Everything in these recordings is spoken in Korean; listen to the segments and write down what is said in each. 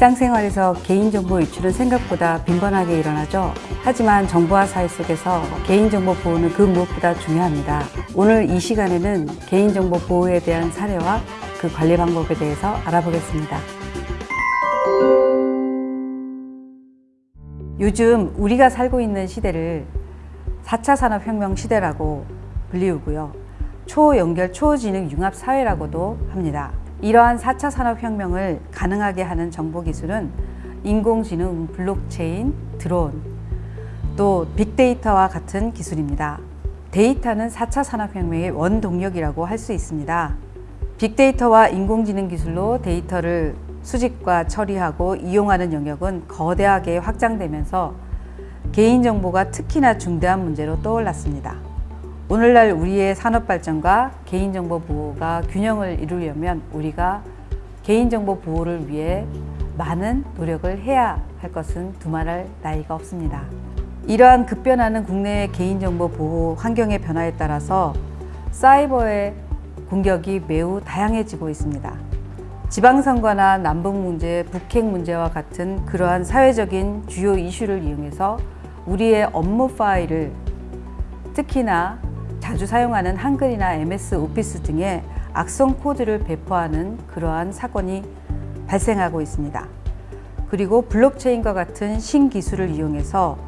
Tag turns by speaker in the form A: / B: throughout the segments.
A: 일상생활에서 개인정보 유출은 생각보다 빈번하게 일어나죠. 하지만 정보화 사회 속에서 개인정보 보호는 그 무엇보다 중요합니다. 오늘 이 시간에는 개인정보 보호에 대한 사례와 그 관리 방법에 대해서 알아보겠습니다. 요즘 우리가 살고 있는 시대를 4차 산업혁명 시대라고 불리우고요. 초연결 초지능 융합 사회라고도 합니다. 이러한 4차 산업혁명을 가능하게 하는 정보기술은 인공지능, 블록체인, 드론, 또 빅데이터와 같은 기술입니다. 데이터는 4차 산업혁명의 원동력이라고 할 수 있습니다. 빅데이터와 인공지능 기술로 데이터를 수집과 처리하고 이용하는 영역은 거대하게 확장되면서 개인정보가 특히나 중대한 문제로 떠올랐습니다. 오늘날 우리의 산업 발전과 개인정보 보호가 균형을 이루려면 우리가 개인정보 보호를 위해 많은 노력을 해야 할 것은 두말할 나이가 없습니다. 이러한 급변하는 국내의 개인정보 보호 환경의 변화에 따라서 사이버의 공격이 매우 다양해지고 있습니다. 지방선거나 남북 문제, 북핵 문제와 같은 그러한 사회적인 주요 이슈를 이용해서 우리의 업무 파일을 특히나 자주 사용하는 한글이나 MS 오피스 등의 악성 코드를 배포하는 그러한 사건이 발생하고 있습니다. 그리고 블록체인과 같은 신기술을 이용해서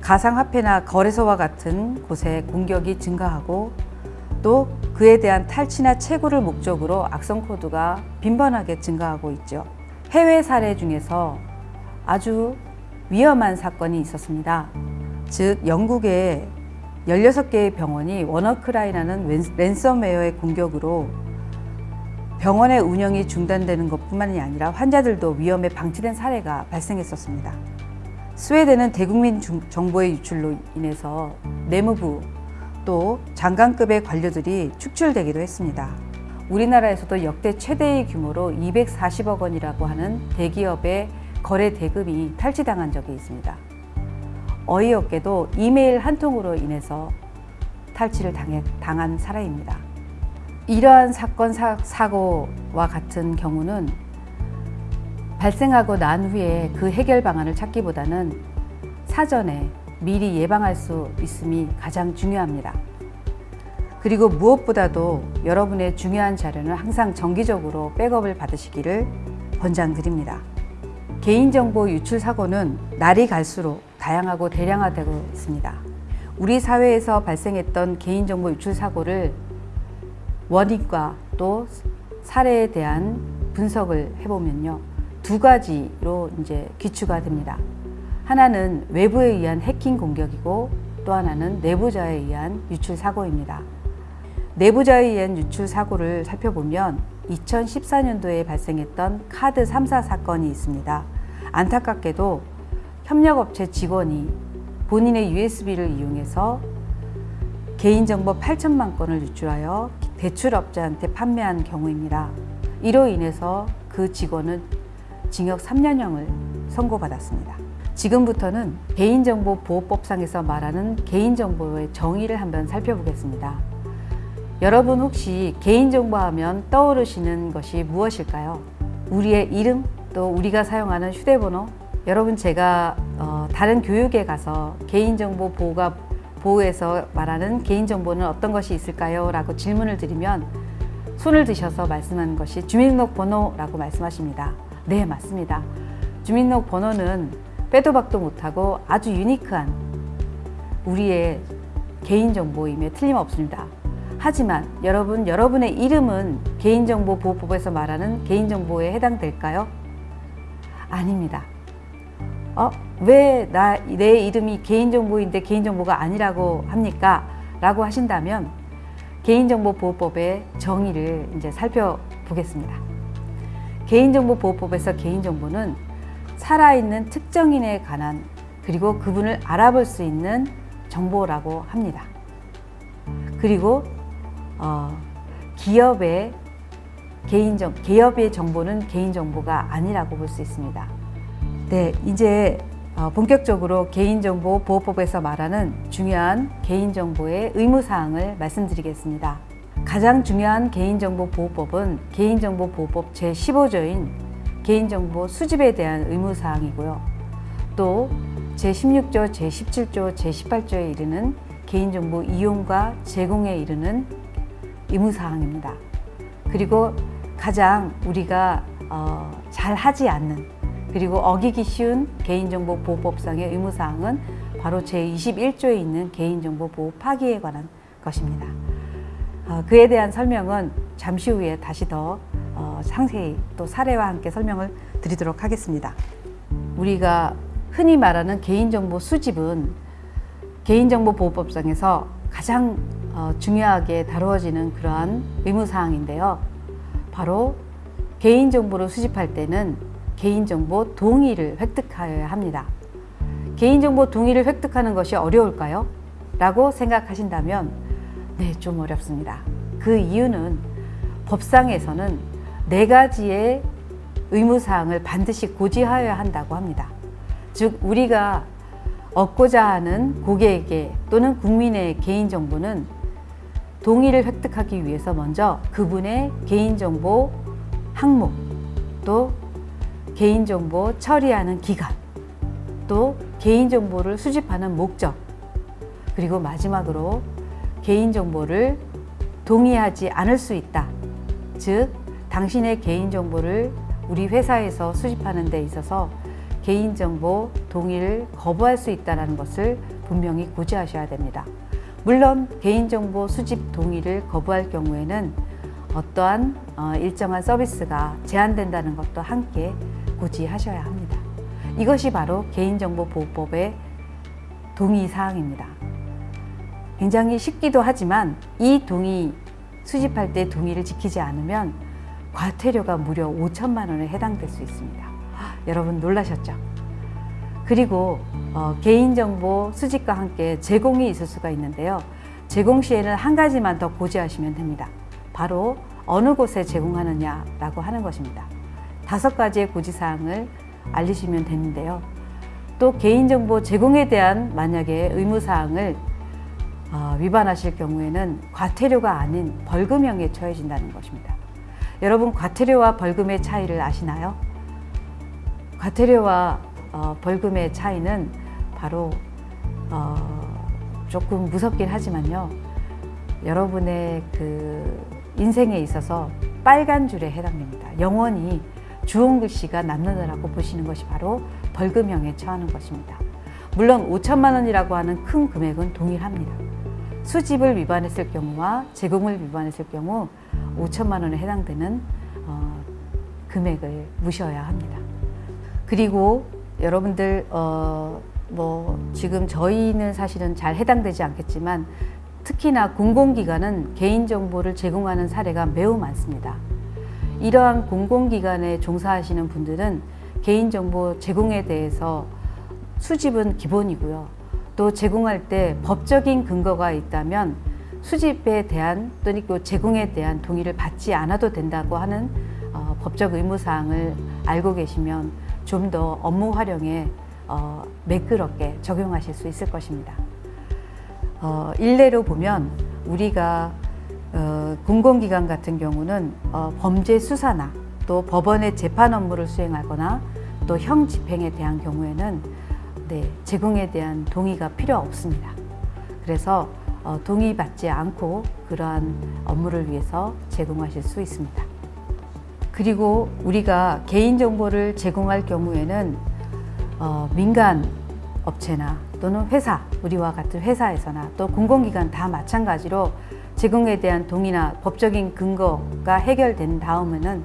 A: 가상화폐나 거래소와 같은 곳에 공격이 증가하고 또 그에 대한 탈취나 채굴을 목적으로 악성 코드가 빈번하게 증가하고 있죠. 해외 사례 중에서 아주 위험한 사건이 있었습니다. 즉 영국의 16개의 병원이 워너크라이라는 랜섬웨어의 공격으로 병원의 운영이 중단되는 것뿐만이 아니라 환자들도 위험에 방치된 사례가 발생했었습니다. 스웨덴은 대국민 정보의 유출로 인해서 내무부 또 장관급의 관료들이 축출되기도 했습니다. 우리나라에서도 역대 최대의 규모로 240억 원이라고 하는 대기업의 거래 대금이 탈취당한 적이 있습니다. 어이없게도 이메일 한 통으로 인해서 탈취를 당해, 당한 사례입니다. 이러한 사건, 사, 사고와 같은 경우는 발생하고 난 후에 그 해결 방안을 찾기보다는 사전에 미리 예방할 수 있음이 가장 중요합니다. 그리고 무엇보다도 여러분의 중요한 자료는 항상 정기적으로 백업을 받으시기를 권장드립니다. 개인정보 유출 사고는 날이 갈수록 다양하고 대량화되고 있습니다. 우리 사회에서 발생했던 개인정보 유출 사고를 원인과 또 사례에 대한 분석을 해보면요. 두 가지로 이제 기추가 됩니다. 하나는 외부에 의한 해킹 공격이고 또 하나는 내부자에 의한 유출 사고입니다. 내부자에 의한 유출 사고를 살펴보면 2014년도에 발생했던 카드 3사 사건이 있습니다. 안타깝게도 협력업체 직원이 본인의 USB를 이용해서 개인정보 8천만 건을 유출하여 대출업자한테 판매한 경우입니다. 이로 인해서 그 직원은 징역 3년형을 선고받았습니다. 지금부터는 개인정보보호법상에서 말하는 개인정보의 정의를 한번 살펴보겠습니다. 여러분 혹시 개인정보 하면 떠오르시는 것이 무엇일까요? 우리의 이름, 또 우리가 사용하는 휴대번호, 여러분 제가 어, 다른 교육에 가서 개인정보 보호가 보호에서 말하는 개인정보는 어떤 것이 있을까요? 라고 질문을 드리면 손을 드셔서 말씀하는 것이 주민등록번호라고 말씀하십니다. 네, 맞습니다. 주민등록번호는 빼도 박도 못하고 아주 유니크한 우리의 개인정보임에 틀림없습니다. 하지만 여러분, 여러분의 이름은 개인정보보호법에서 말하는 개인정보에 해당될까요? 아닙니다. 어? 왜내 이름이 개인정보인데 개인정보가 아니라고 합니까? 라고 하신다면 개인정보보호법의 정의를 이제 살펴보겠습니다. 개인정보보호법에서 개인정보는 살아있는 특정인에 관한 그리고 그분을 알아볼 수 있는 정보라고 합니다. 그리고 어, 기업의 개인정, 기업의 정보는 개인정보가 아니라고 볼 수 있습니다. 네, 이제 어, 본격적으로 개인정보 보호법에서 말하는 중요한 개인정보의 의무사항을 말씀드리겠습니다. 가장 중요한 개인정보 보호법은 개인정보 보호법 제15조인 개인정보 수집에 대한 의무사항이고요. 또 제16조, 제17조, 제18조에 이르는 개인정보 이용과 제공에 이르는 의무사항입니다. 그리고 가장 우리가 어, 잘 하지 않는 그리고 어기기 쉬운 개인정보보호법상의 의무사항은 바로 제21조에 있는 개인정보 보호 파기에 관한 것입니다. 어, 그에 대한 설명은 잠시 후에 다시 더 어, 상세히 또 사례와 함께 설명을 드리도록 하겠습니다. 우리가 흔히 말하는 개인정보 수집은 개인정보보호법상에서 가장 어, 중요하게 다루어지는 그러한 의무사항인데요. 바로 개인정보를 수집할 때는 개인정보 동의를 획득하여야 합니다. 개인정보 동의를 획득하는 것이 어려울까요? 라고 생각하신다면 네, 좀 어렵습니다. 그 이유는 법상에서는 네 가지의 의무사항을 반드시 고지하여야 한다고 합니다. 즉, 우리가 얻고자 하는 고객에게 또는 국민의 개인정보는 동의를 획득하기 위해서 먼저 그분의 개인정보 항목, 또 개인정보 처리하는 기간, 또 개인정보를 수집하는 목적, 그리고 마지막으로 개인정보를 동의하지 않을 수 있다. 즉, 당신의 개인정보를 우리 회사에서 수집하는 데 있어서 개인정보 동의를 거부할 수 있다는 것을 분명히 고지하셔야 됩니다. 물론 개인정보 수집 동의를 거부할 경우에는 어떠한 어, 일정한 서비스가 제한된다는 것도 함께 고지하셔야 합니다. 이것이 바로 개인정보보호법의 동의사항입니다. 굉장히 쉽기도 하지만 이 동의 수집할 때 동의를 지키지 않으면 과태료가 무려 5천만 원에 해당될 수 있습니다. 여러분 놀라셨죠? 그리고 어, 개인정보 수집과 함께 제공이 있을 수가 있는데요. 제공 시에는 한 가지만 더 고지하시면 됩니다. 바로 어느 곳에 제공하느냐라고 하는 것입니다. 다섯 가지의 고지사항을 알리시면 되는데요. 또 개인정보 제공에 대한 만약에 의무사항을 어, 위반하실 경우에는 과태료가 아닌 벌금형에 처해진다는 것입니다. 여러분 과태료와 벌금의 차이를 아시나요? 과태료와 어, 벌금의 차이는 바로 어, 조금 무섭긴 하지만요. 여러분의 그 인생에 있어서 빨간 줄에 해당됩니다. 영원히 주홍 글씨가 남는다라고 보시는 것이 바로 벌금형에 처하는 것입니다. 물론 5천만 원이라고 하는 큰 금액은 동일합니다. 수집을 위반했을 경우와 제공을 위반했을 경우 5천만 원에 해당되는 어, 금액을 무셔야 합니다. 그리고 여러분들 어, 뭐 지금 저희는 사실은 잘 해당되지 않겠지만 특히나 공공기관은 개인정보를 제공하는 사례가 매우 많습니다. 이러한 공공기관에 종사하시는 분들은 개인정보 제공에 대해서 수집은 기본이고요. 또 제공할 때 법적인 근거가 있다면 수집에 대한 또는 그 제공에 대한 동의를 받지 않아도 된다고 하는 어, 법적 의무사항을 알고 계시면 좀 더 업무 활용에 어, 매끄럽게 적용하실 수 있을 것입니다. 어, 일례로 보면 우리가 어, 공공기관 같은 경우는 어, 범죄 수사나 또 법원의 재판 업무를 수행하거나 또 형 집행에 대한 경우에는 네, 제공에 대한 동의가 필요 없습니다. 그래서 어, 동의받지 않고 그러한 업무를 위해서 제공하실 수 있습니다. 그리고 우리가 개인정보를 제공할 경우에는 어, 민간 업체나 또는 회사, 우리와 같은 회사에서나 또 공공기관 다 마찬가지로 제공에 대한 동의나 법적인 근거가 해결된 다음에는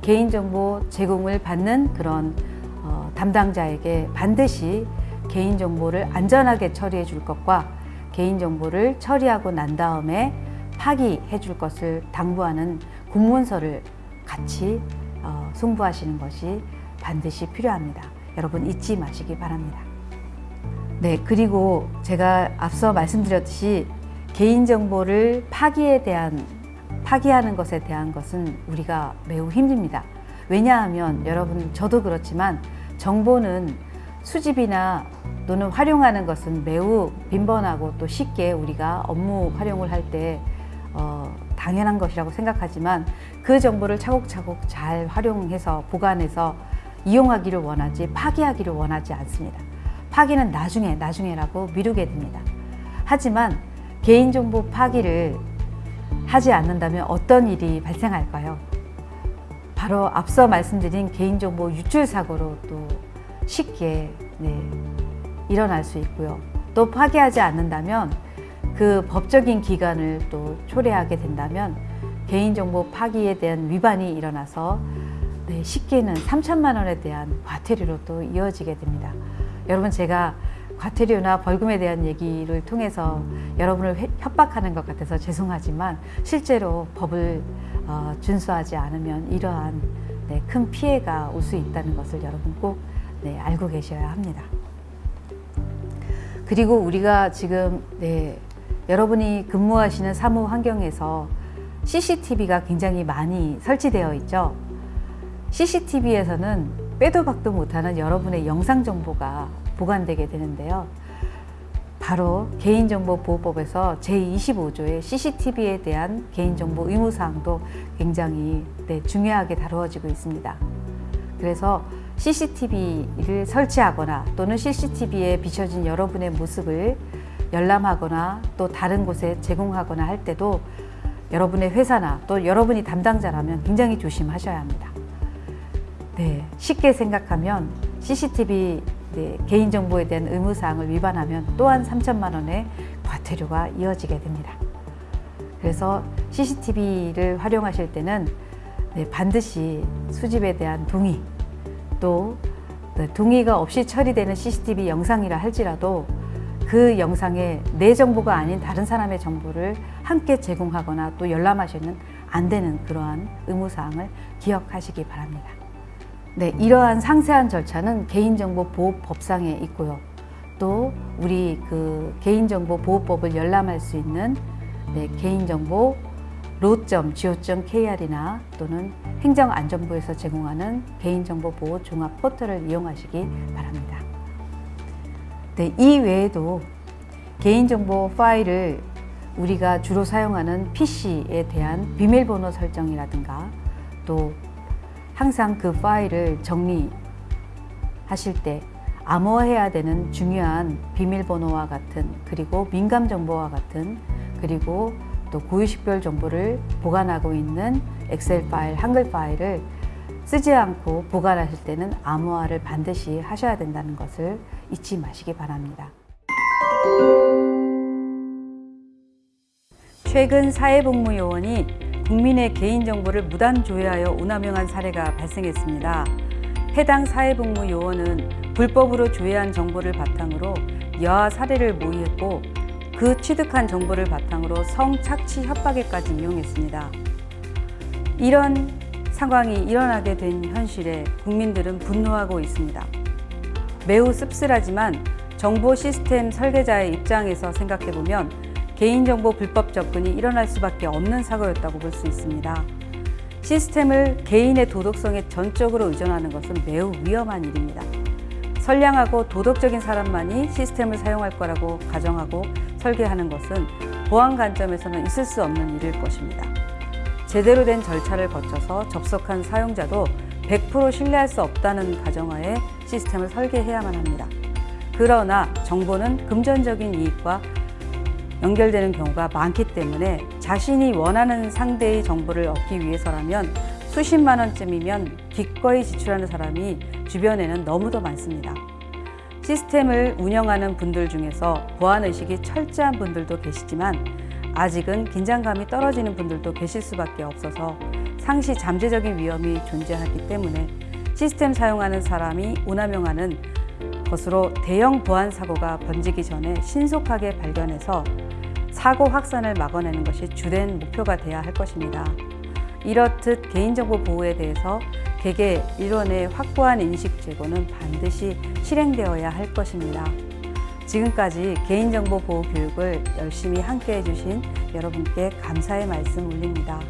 A: 개인정보 제공을 받는 그런 어, 담당자에게 반드시 개인정보를 안전하게 처리해 줄 것과 개인정보를 처리하고 난 다음에 파기해 줄 것을 당부하는 공문서를 같이 어, 송부하시는 것이 반드시 필요합니다. 여러분 잊지 마시기 바랍니다. 네, 그리고 제가 앞서 말씀드렸듯이 개인정보를 파기에 대한 파기하는 것에 대한 것은 우리가 매우 힘듭니다. 왜냐하면 여러분 저도 그렇지만 정보는 수집이나 또는 활용하는 것은 매우 빈번하고 또 쉽게 우리가 업무 활용을 할때 어, 당연한 것이라고 생각하지만 그 정보를 차곡차곡 잘 활용해서 보관해서 이용하기를 원하지 파기하기를 원하지 않습니다. 파기는 나중에 나중에라고 미루게 됩니다. 하지만 개인정보 파기를 하지 않는다면 어떤 일이 발생할까요? 바로 앞서 말씀드린 개인정보 유출 사고로 또 쉽게 네, 일어날 수 있고요. 또 파기하지 않는다면 그 법적인 기간을 또 초래하게 된다면 개인정보 파기에 대한 위반이 일어나서 네, 쉽게는 3천만 원에 대한 과태료로 또 이어지게 됩니다. 여러분 제가 과태료나 벌금에 대한 얘기를 통해서 여러분을 회- 협박하는 것 같아서 죄송하지만 실제로 법을 어, 준수하지 않으면 이러한 네, 큰 피해가 올 수 있다는 것을 여러분 꼭 네, 알고 계셔야 합니다. 그리고 우리가 지금 네, 여러분이 근무하시는 사무 환경에서 CCTV가 굉장히 많이 설치되어 있죠. CCTV에서는 빼도 박도 못하는 여러분의 영상 정보가 보관되게 되는데요. 바로 개인정보보호법에서 제25조의 CCTV에 대한 개인정보 의무사항도 굉장히 네, 중요하게 다루어지고 있습니다. 그래서 CCTV를 설치하거나 또는 CCTV에 비춰진 여러분의 모습을 열람하거나 또 다른 곳에 제공하거나 할 때도 여러분의 회사나 또 여러분이 담당자라면 굉장히 조심하셔야 합니다. 네, 쉽게 생각하면 CCTV 네, 개인정보에 대한 의무사항을 위반하면 또한 3천만 원의 과태료가 이어지게 됩니다. 그래서 CCTV를 활용하실 때는 네, 반드시 수집에 대한 동의 또 네, 동의가 없이 처리되는 CCTV 영상이라 할지라도 그 영상에 내 정보가 아닌 다른 사람의 정보를 함께 제공하거나 또 열람하시는 안 되는 그러한 의무사항을 기억하시기 바랍니다. 네, 이러한 상세한 절차는 개인정보보호법상에 있고요. 또 우리 그 개인정보보호법을 열람할 수 있는 네, 개인정보 로.go.kr이나 또는 행정안전부에서 제공하는 개인정보보호 종합 포털을 이용하시기 바랍니다. 네, 이 외에도 개인정보 파일을 우리가 주로 사용하는 PC에 대한 비밀번호 설정이라든가 또 항상 그 파일을 정리하실 때 암호화해야 되는 중요한 비밀번호와 같은 그리고 민감 정보와 같은 그리고 또 고유식별 정보를 보관하고 있는 엑셀 파일, 한글 파일을 쓰지 않고 보관하실 때는 암호화를 반드시 하셔야 된다는 것을 잊지 마시기 바랍니다. 최근 사회복무요원이 국민의 개인정보를 무단 조회하여 오남용한 사례가 발생했습니다. 해당 사회복무 요원은 불법으로 조회한 정보를 바탕으로 여하 사례를 모의했고 그 취득한 정보를 바탕으로 성착취 협박에까지 이용했습니다. 이런 상황이 일어나게 된 현실에 국민들은 분노하고 있습니다. 매우 씁쓸하지만 정보 시스템 설계자의 입장에서 생각해보면 개인정보 불법 접근이 일어날 수밖에 없는 사고였다고 볼 수 있습니다. 시스템을 개인의 도덕성에 전적으로 의존하는 것은 매우 위험한 일입니다. 선량하고 도덕적인 사람만이 시스템을 사용할 거라고 가정하고 설계하는 것은 보안 관점에서는 있을 수 없는 일일 것입니다. 제대로 된 절차를 거쳐서 접속한 사용자도 100% 신뢰할 수 없다는 가정하에 시스템을 설계해야만 합니다. 그러나 정보는 금전적인 이익과 연결되는 경우가 많기 때문에 자신이 원하는 상대의 정보를 얻기 위해서라면 수십만 원쯤이면 기꺼이 지출하는 사람이 주변에는 너무도 많습니다. 시스템을 운영하는 분들 중에서 보안 의식이 철저한 분들도 계시지만 아직은 긴장감이 떨어지는 분들도 계실 수밖에 없어서 상시 잠재적인 위험이 존재하기 때문에 시스템 사용하는 사람이 오남용하는 것으로 대형 보안 사고가 번지기 전에 신속하게 발견해서 사고 확산을 막아내는 것이 주된 목표가 돼야 할 것입니다. 이렇듯 개인정보 보호에 대해서 개개 일원의 확고한 인식 제고는 반드시 실행되어야 할 것입니다. 지금까지 개인정보 보호 교육을 열심히 함께 해 주신 여러분께 감사의 말씀 올립니다.